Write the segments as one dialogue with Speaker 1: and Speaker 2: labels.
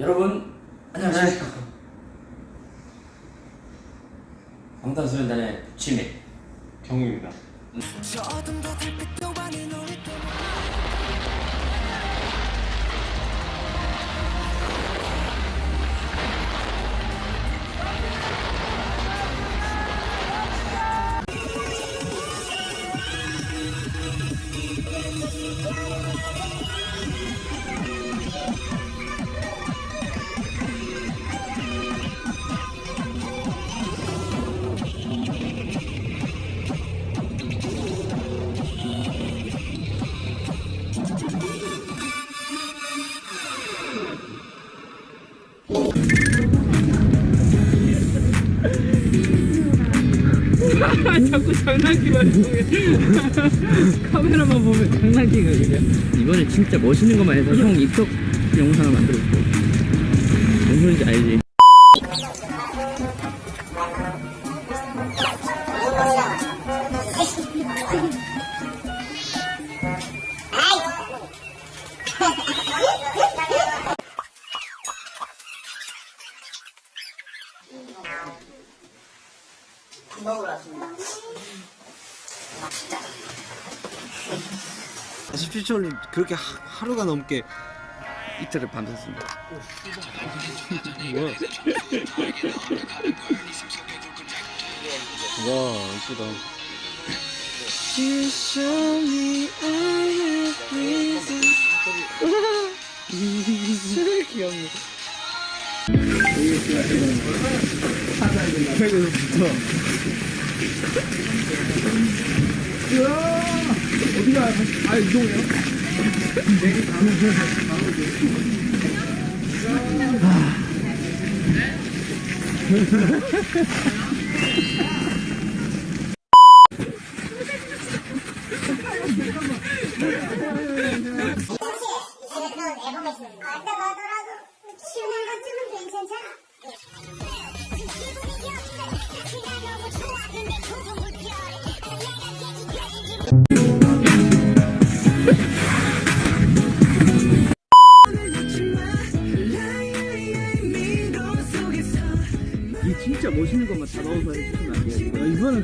Speaker 1: 여러분 안녕하십니까? 방탄소년단의 지민
Speaker 2: 경우입니다.
Speaker 1: 자꾸 장난기만 통해 카메라만 보면 장난기가 그냥 이번에 진짜 멋있는 것만 해서 형 입덕 영상을 만들어줄게 무슨 소리인지 알지? 아,
Speaker 3: 17초는 그렇게 하, 하루가 넘게
Speaker 1: 이틀을 밤샜습니다.
Speaker 3: 뭐야? 와 이쁘다
Speaker 1: 아까가더라도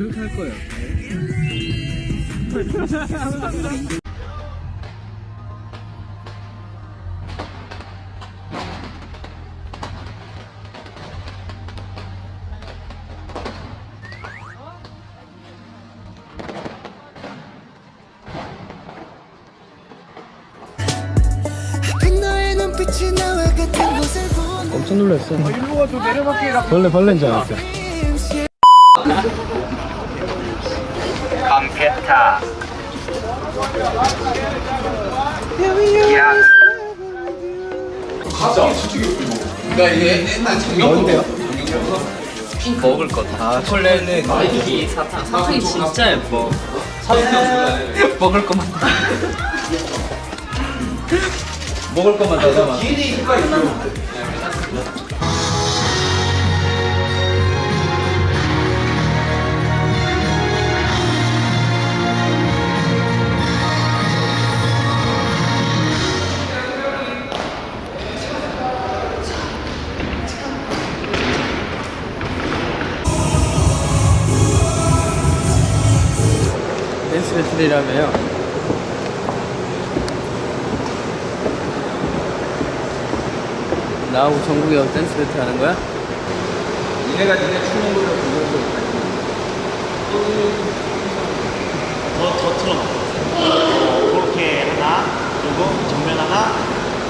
Speaker 1: 그렇게 할 거예요. 너의 눈빛이 나와 같은 곳을 보는 깜짝 놀랐어
Speaker 2: 벌레 벌레인 줄 알았어
Speaker 4: 감페타 야.
Speaker 5: 뭔데요?
Speaker 1: 핑 먹을 거다 초콜릿은 이 사탕. 사탕이 진짜 예뻐. 먹을 것만 다 먹을 것만 다 담아 댄스 배틀이라며요 나하고 정국이 형 댄스 배틀 하는 거야?
Speaker 5: 니네가 니네 추는 거를
Speaker 3: 보고
Speaker 6: 더, 더 틀어놔. 어, 그렇게 하나, 그리고 정면 하나,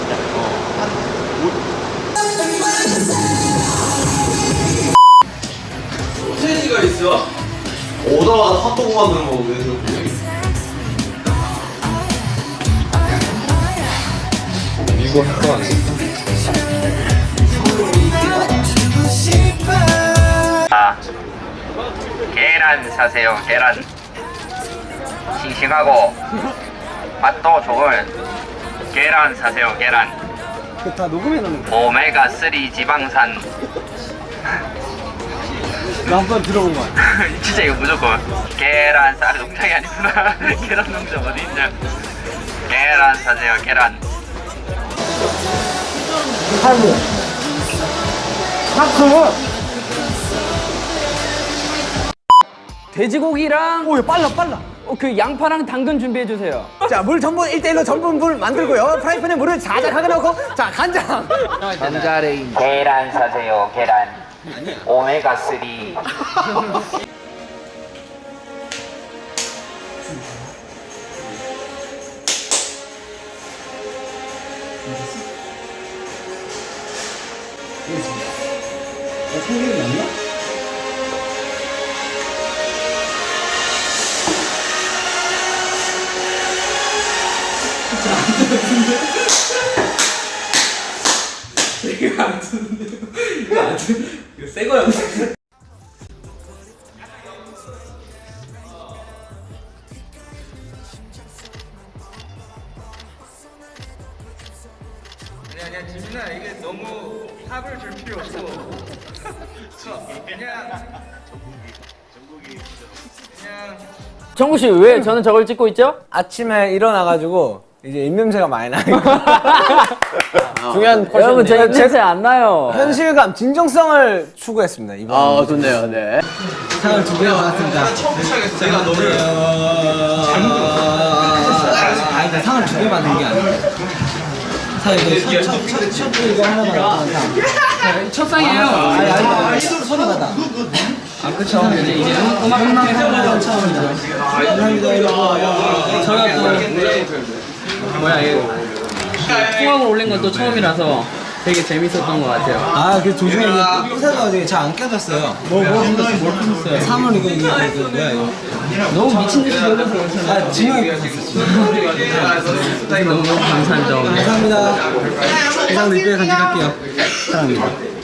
Speaker 6: 자, 어, 한.
Speaker 5: 소세지가 있어 오다가 핫도그 만드는
Speaker 1: 이거 할거?
Speaker 4: 아, 계란 사세요 계란. 싱싱하고 맛도 좋은 계란 사세요 계란.
Speaker 2: 그다 녹음해 놓는
Speaker 4: 오메가 3 지방산.
Speaker 2: 나 한 번 들어본 거야
Speaker 4: 진짜 이거 무조건. 계란 쌀 농장이 아니구나. 계란 농장 어디 있냐. 계란 사세요 계란
Speaker 2: 탈모
Speaker 1: 돼지고기랑
Speaker 2: 오, 빨라, 빨라.
Speaker 1: 어, 그 양파랑 당근 준비해 주세요.
Speaker 2: 자, 물 전분 1대1로 전분 물 만들고요. 프라이팬에 물을 자작하게 넣고, 자, 간장.
Speaker 4: 계란 사세요 계란 오메가 3
Speaker 3: 생각이 났나? 진짜
Speaker 1: 안 되는데? 되게 안 되는데? 이거 안 돼? 이거 새 거야. 정구 씨왜 저는 저걸 찍고 있죠?
Speaker 2: 아침에 일어나가지고, 이제 입냄새가 많이 나니까. 중요한 여러분 저 포션인데. 냄새
Speaker 1: 안 나요.
Speaker 2: 현실감, 진정성을 추구했습니다, 이번. 아 좋네요 네
Speaker 3: 상을 두 개나 받았습니다.
Speaker 5: 제가 너를
Speaker 3: 아, 그러니까 상을 두 개 받는 게 아니에요. 사 이거 첫, 첫, 첫, 첫 이거 하나 상.
Speaker 1: 첫 상이에요. 아니 아니
Speaker 3: 아니 손이 받아. 아 그쵸. 이제 이제 음악 하는 처음이다. 감사합니다 저희가 또
Speaker 1: 뭐야 이거 통학을 올린 건 또 처음이라서 되게 재밌었던 것 같아요.
Speaker 3: 아, 그 도중에 이게 부사가지고 잘안 껴졌어요. 뭐, 뭐? 뭘
Speaker 1: 껴졌어요?
Speaker 3: 3월 이거, 이거, 이거, 뭐야, 이거.
Speaker 1: 너무 미친 듯이 놀랐어요. 아,
Speaker 3: 진영이.
Speaker 1: 너무 감사한 점. 감사합니다.
Speaker 3: 이상 늦게 간직할게요. 사랑합니다.